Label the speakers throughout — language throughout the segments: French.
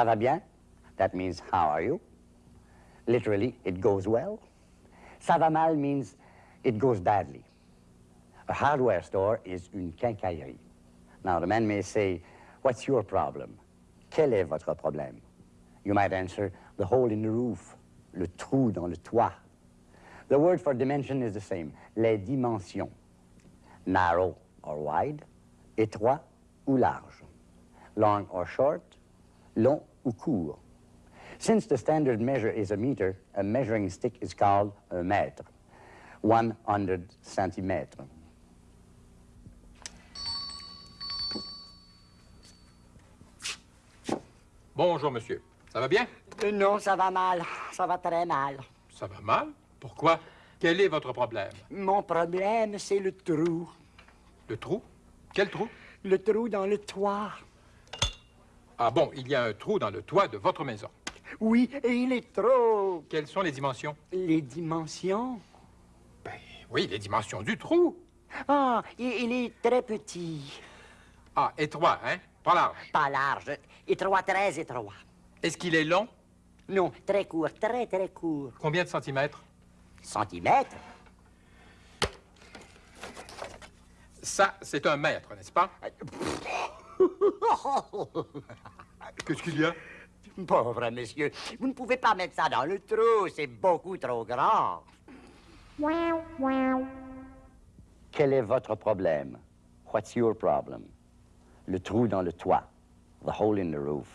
Speaker 1: Ça va bien? That means, how are you? Literally, it goes well. Ça va mal means, it goes badly. A hardware store is une quincaillerie. Now, the man may say, what's your problem? Quel est votre problème? You might answer, the hole in the roof, le trou dans le toit. The word for dimension is the same, les dimensions. Narrow or wide, étroit ou large, long or short, long ou court. Since the standard measure is a meter, a measuring stick is called a mètre, 100 centimètres.
Speaker 2: Bonjour, monsieur. Ça va bien?
Speaker 1: Euh, non, ça va mal. Ça va très mal.
Speaker 2: Ça va mal? Pourquoi? Quel est votre problème?
Speaker 1: Mon problème, c'est le trou.
Speaker 2: Le trou? Quel trou?
Speaker 1: Le trou dans le toit.
Speaker 2: Ah bon, il y a un trou dans le toit de votre maison.
Speaker 1: Oui, et il est trop.
Speaker 2: Quelles sont les dimensions?
Speaker 1: Les dimensions?
Speaker 2: Ben oui, les dimensions du trou.
Speaker 1: Ah, il, il est très petit.
Speaker 2: Ah, étroit, hein? Pas large.
Speaker 1: Pas large. Étroit, très étroit.
Speaker 2: Est-ce qu'il est long?
Speaker 1: Non, très court, très, très court.
Speaker 2: Combien de centimètres?
Speaker 1: Centimètres?
Speaker 2: Ça, c'est un mètre, n'est-ce pas? Qu'est-ce qu'il y a?
Speaker 1: Pauvre monsieur, vous ne pouvez pas mettre ça dans le trou, c'est beaucoup trop grand. Quel est votre problème? What's your problem? Le trou dans le toit. The hole in the roof.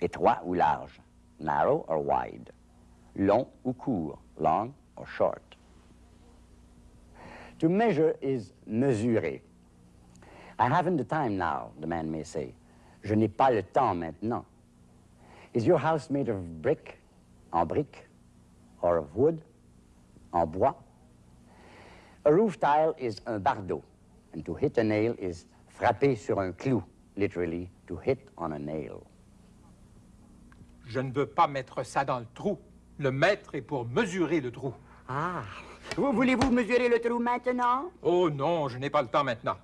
Speaker 1: Étroit ou large? Narrow or wide? Long ou court? Long or short? To measure is mesurer. I haven't the time now, the man may say. Je n'ai pas le temps maintenant. Is your house made of brick, en brique, or of wood, en bois? A roof tile is un bardeau, and to hit a nail is frapper sur un clou, literally, to hit on a nail.
Speaker 2: Je ne veux pas mettre ça dans le trou. Le mètre est pour mesurer le trou.
Speaker 1: Ah, voulez-vous mesurer le trou maintenant?
Speaker 2: Oh non, je n'ai pas le temps maintenant.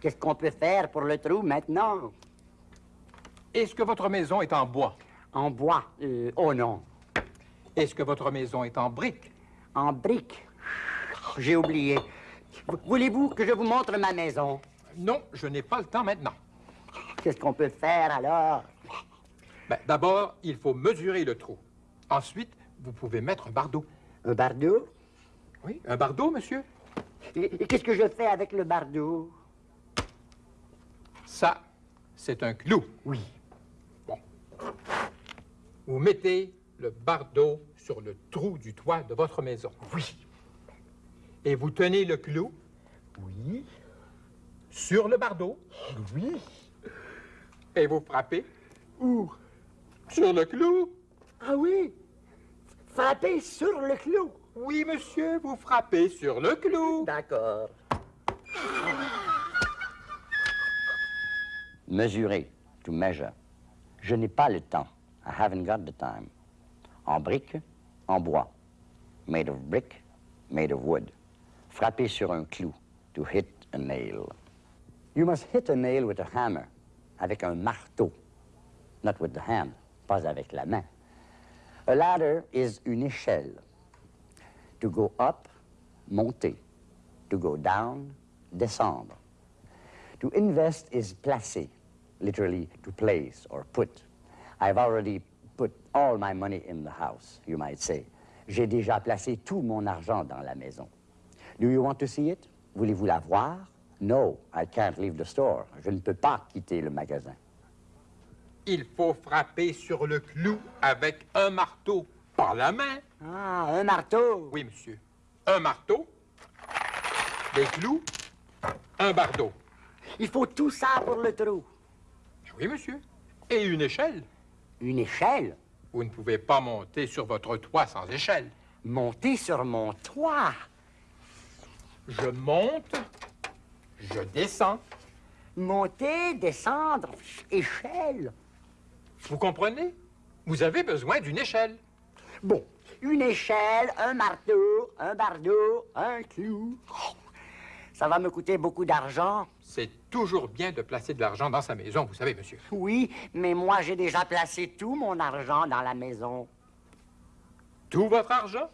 Speaker 1: Qu'est-ce qu'on peut faire pour le trou maintenant?
Speaker 2: Est-ce que votre maison est en bois?
Speaker 1: En bois? Euh, oh non.
Speaker 2: Est-ce que votre maison est en briques?
Speaker 1: En briques? J'ai oublié. Voulez-vous que je vous montre ma maison?
Speaker 2: Non, je n'ai pas le temps maintenant.
Speaker 1: Qu'est-ce qu'on peut faire alors?
Speaker 2: Ben, D'abord, il faut mesurer le trou. Ensuite, vous pouvez mettre un bardeau.
Speaker 1: Un bardeau?
Speaker 2: Oui, un bardeau, monsieur.
Speaker 1: Et, et qu'est-ce que je fais avec le bardeau?
Speaker 2: Ça, c'est un clou.
Speaker 1: Oui.
Speaker 2: Bon. Vous mettez le bardeau sur le trou du toit de votre maison.
Speaker 1: Oui.
Speaker 2: Et vous tenez le clou
Speaker 1: Oui.
Speaker 2: Sur le bardeau
Speaker 1: Oui.
Speaker 2: et vous frappez
Speaker 1: Où?
Speaker 2: sur le clou.
Speaker 1: Ah oui. Frapper sur le clou.
Speaker 2: Oui, monsieur, vous frappez sur le clou.
Speaker 1: D'accord. Mesurer, to measure. Je n'ai pas le temps. I haven't got the time. En brique, en bois. Made of brick, made of wood. Frapper sur un clou, to hit a nail. You must hit a nail with a hammer, avec un marteau. Not with the hand, pas avec la main. A ladder is une échelle. To go up, monter. To go down, descendre. To invest is placer, literally to place or put. I've already put all my money in the house, you might say. J'ai déjà placé tout mon argent dans la maison. Do you want to see it? Voulez-vous la voir? No, I can't leave the store. Je ne peux pas quitter le magasin.
Speaker 2: Il faut frapper sur le clou avec un marteau, par la main.
Speaker 1: Ah, un marteau.
Speaker 2: Oui, monsieur. Un marteau, des clous, un bardeau.
Speaker 1: Il faut tout ça pour le trou.
Speaker 2: Oui, monsieur. Et une échelle.
Speaker 1: Une échelle?
Speaker 2: Vous ne pouvez pas monter sur votre toit sans échelle.
Speaker 1: Monter sur mon toit?
Speaker 2: Je monte, je descends.
Speaker 1: Monter, descendre, échelle.
Speaker 2: Vous comprenez? Vous avez besoin d'une échelle.
Speaker 1: Bon, une échelle, un marteau, un bardeau, un clou. Ça va me coûter beaucoup d'argent.
Speaker 2: C'est toujours bien de placer de l'argent dans sa maison, vous savez, monsieur.
Speaker 1: Oui, mais moi j'ai déjà placé tout mon argent dans la maison.
Speaker 2: Tout votre argent?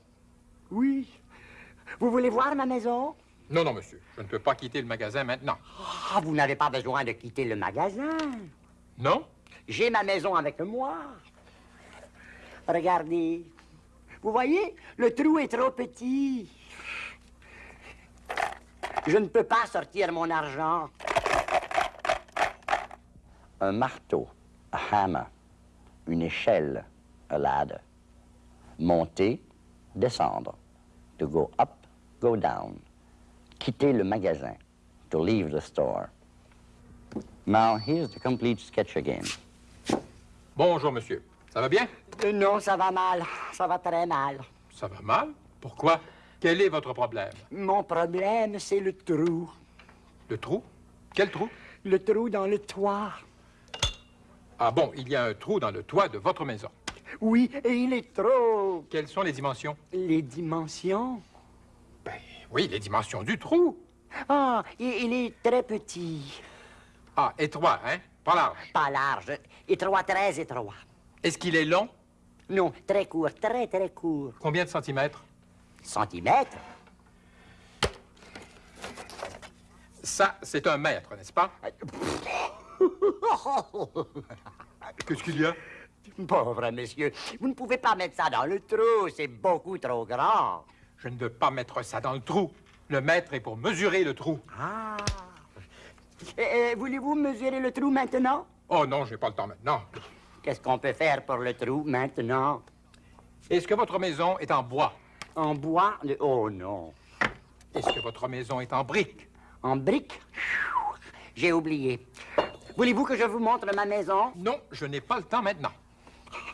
Speaker 1: Oui. Vous voulez voir ma maison?
Speaker 2: Non, non, monsieur. Je ne peux pas quitter le magasin maintenant.
Speaker 1: Ah, vous n'avez pas besoin de quitter le magasin.
Speaker 2: Non?
Speaker 1: J'ai ma maison avec moi. Regardez. Vous voyez, le trou est trop petit. Je ne peux pas sortir mon argent. Un marteau, a hammer. Une échelle, a ladder. Monter, descendre. To go up, go down. Quitter le magasin. To leave the store. Now, here's the complete sketch again.
Speaker 2: Bonjour, monsieur. Ça va bien?
Speaker 1: Euh, Non, ça va mal. Ça va très mal.
Speaker 2: Ça va mal? Pourquoi? Quel est votre problème?
Speaker 1: Mon problème, c'est le trou.
Speaker 2: Le trou? Quel trou?
Speaker 1: Le trou dans le toit.
Speaker 2: Ah bon, il y a un trou dans le toit de votre maison.
Speaker 1: Oui, et il est trop.
Speaker 2: Quelles sont les dimensions?
Speaker 1: Les dimensions?
Speaker 2: Oui, les dimensions du trou.
Speaker 1: Ah, il, il est très petit.
Speaker 2: Ah, étroit, hein? Pas large.
Speaker 1: Pas large. Étroit, très étroit.
Speaker 2: Est-ce qu'il est long?
Speaker 1: Non, très court, très, très court.
Speaker 2: Combien de centimètres?
Speaker 1: Centimètres?
Speaker 2: Ça, c'est un mètre, n'est-ce pas? Qu'est-ce qu'il y a?
Speaker 1: Pauvre monsieur, vous ne pouvez pas mettre ça dans le trou, c'est beaucoup trop grand.
Speaker 2: Je ne veux pas mettre ça dans le trou. Le mètre est pour mesurer le trou.
Speaker 1: Ah. Voulez-vous mesurer le trou maintenant?
Speaker 2: Oh non, j'ai pas le temps maintenant.
Speaker 1: Qu'est-ce qu'on peut faire pour le trou maintenant?
Speaker 2: Est-ce que votre maison est en bois?
Speaker 1: En bois? Oh non.
Speaker 2: Est-ce que votre maison est en briques?
Speaker 1: En briques? J'ai oublié. Voulez-vous que je vous montre ma maison?
Speaker 2: Non, je n'ai pas le temps maintenant.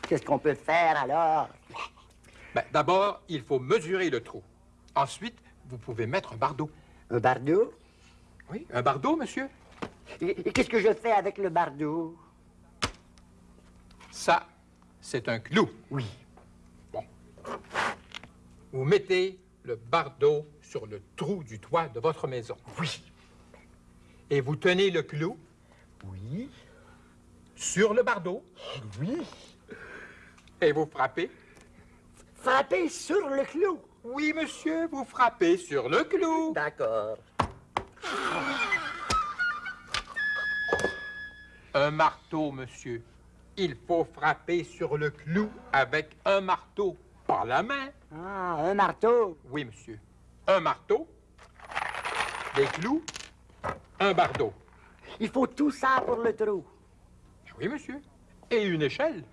Speaker 1: Qu'est-ce qu'on peut faire alors?
Speaker 2: Ben, D'abord, il faut mesurer le trou. Ensuite, vous pouvez mettre un bardeau.
Speaker 1: Un bardeau?
Speaker 2: Oui, un bardeau, monsieur?
Speaker 1: Et, et qu'est-ce que je fais avec le bardeau?
Speaker 2: Ça, c'est un clou.
Speaker 1: Oui.
Speaker 2: Bon. Vous mettez le bardeau sur le trou du toit de votre maison.
Speaker 1: Oui.
Speaker 2: Et vous tenez le clou
Speaker 1: Oui.
Speaker 2: sur le bardeau
Speaker 1: Oui.
Speaker 2: et vous frappez.
Speaker 1: Frapper sur le clou.
Speaker 2: Oui, monsieur, vous frappez sur le clou.
Speaker 1: D'accord.
Speaker 2: Un marteau, monsieur. Il faut frapper sur le clou avec un marteau, pas la main.
Speaker 1: Ah, un marteau.
Speaker 2: Oui, monsieur. Un marteau, des clous, un bardeau.
Speaker 1: Il faut tout ça pour le trou.
Speaker 2: Oui, monsieur. Et une échelle.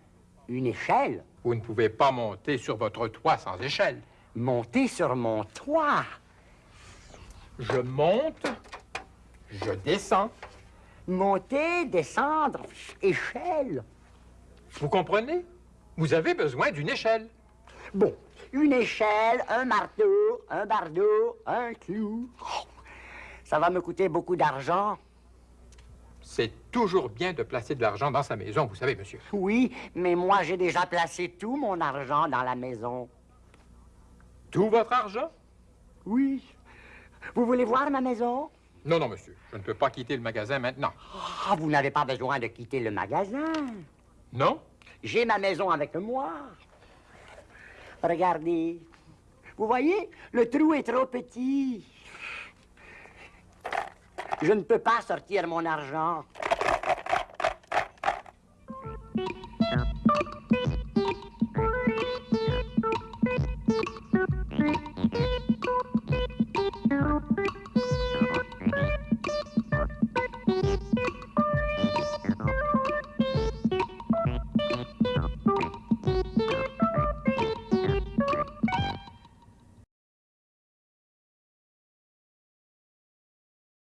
Speaker 1: Une échelle?
Speaker 2: Vous ne pouvez pas monter sur votre toit sans échelle.
Speaker 1: Monter sur mon toit.
Speaker 2: Je monte, je descends.
Speaker 1: Monter, descendre, échelle.
Speaker 2: Vous comprenez? Vous avez besoin d'une échelle.
Speaker 1: Bon, une échelle, un marteau, un bardeau, un clou. Ça va me coûter beaucoup d'argent.
Speaker 2: C'est toujours bien de placer de l'argent dans sa maison, vous savez, monsieur.
Speaker 1: Oui, mais moi j'ai déjà placé tout mon argent dans la maison.
Speaker 2: Tout votre argent?
Speaker 1: Oui. Vous voulez voir ma maison?
Speaker 2: Non, non, monsieur. Je ne peux pas quitter le magasin maintenant.
Speaker 1: Ah, vous n'avez pas besoin de quitter le magasin.
Speaker 2: Non?
Speaker 1: J'ai ma maison avec moi. Regardez. Vous voyez, le trou est trop petit. Je ne peux pas sortir mon argent.